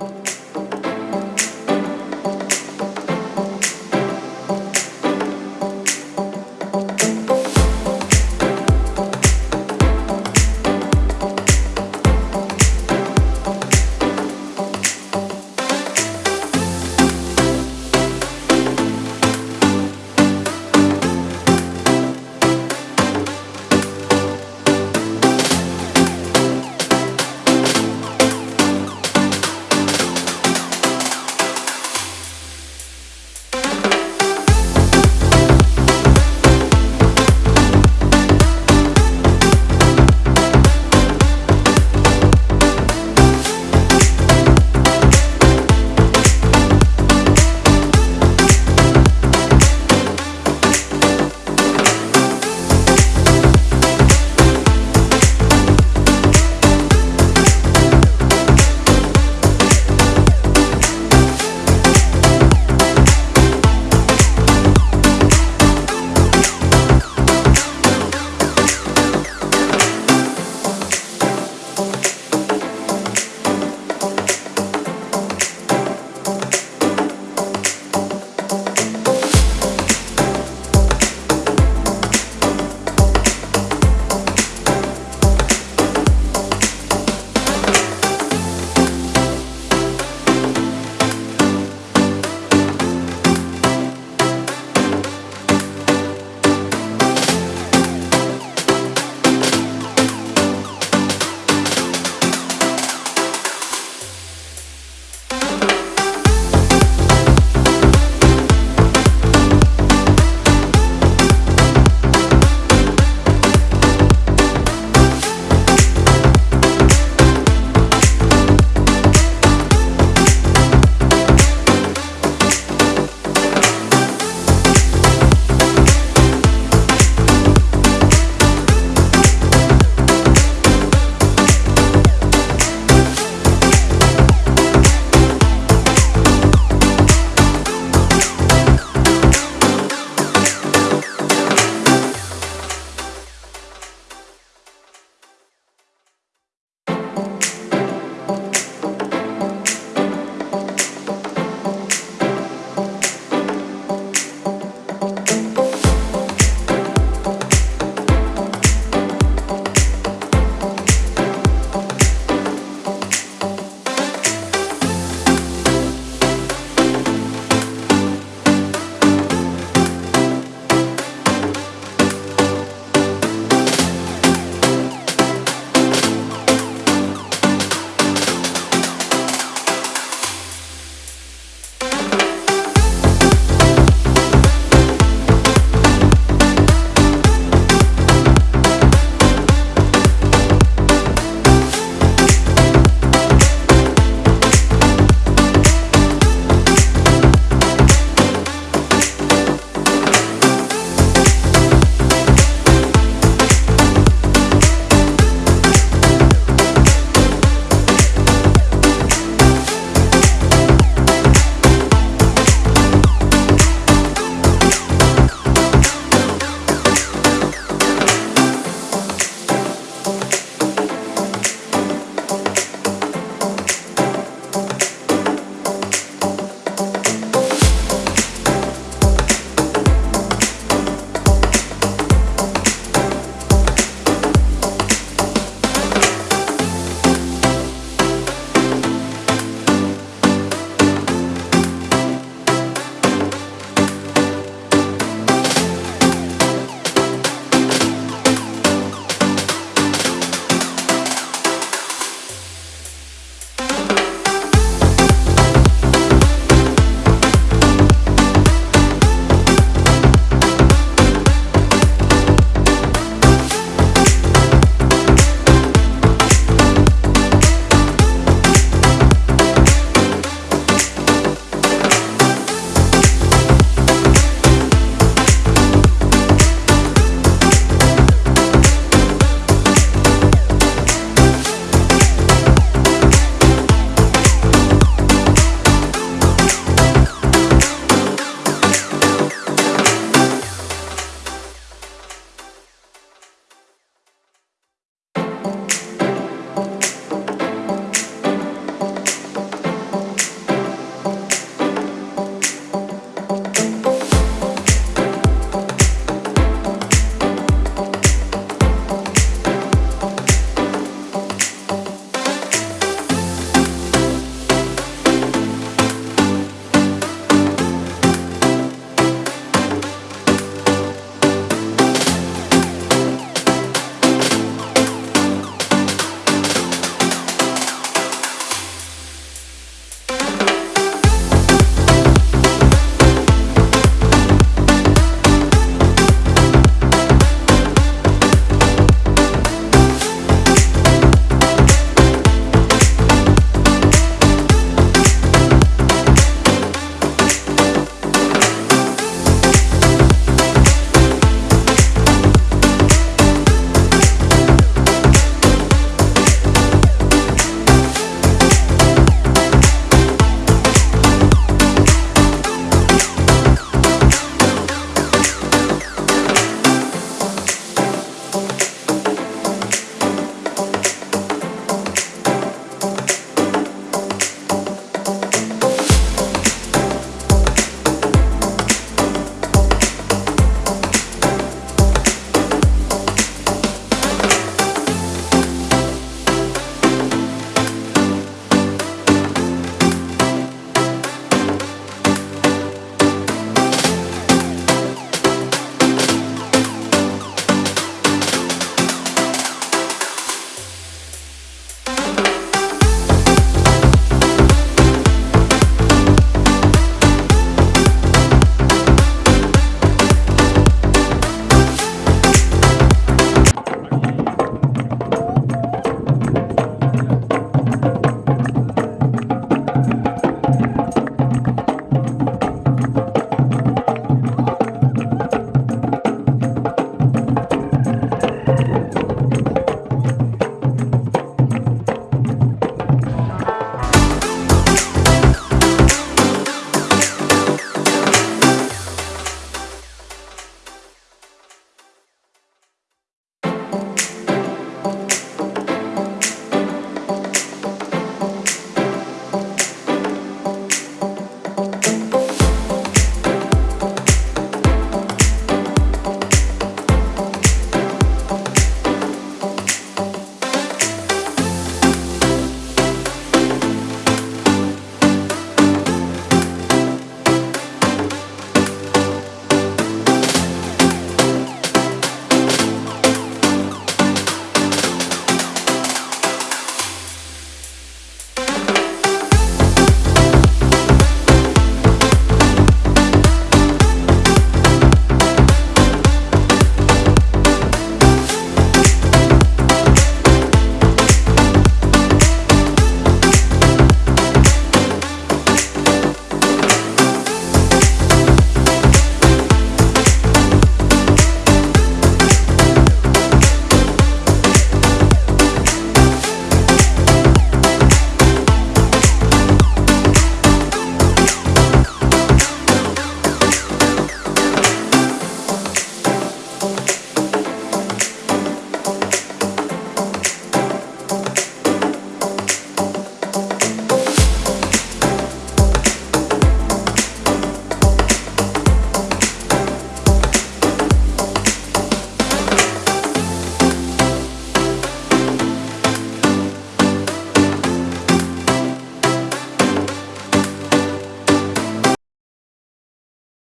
you.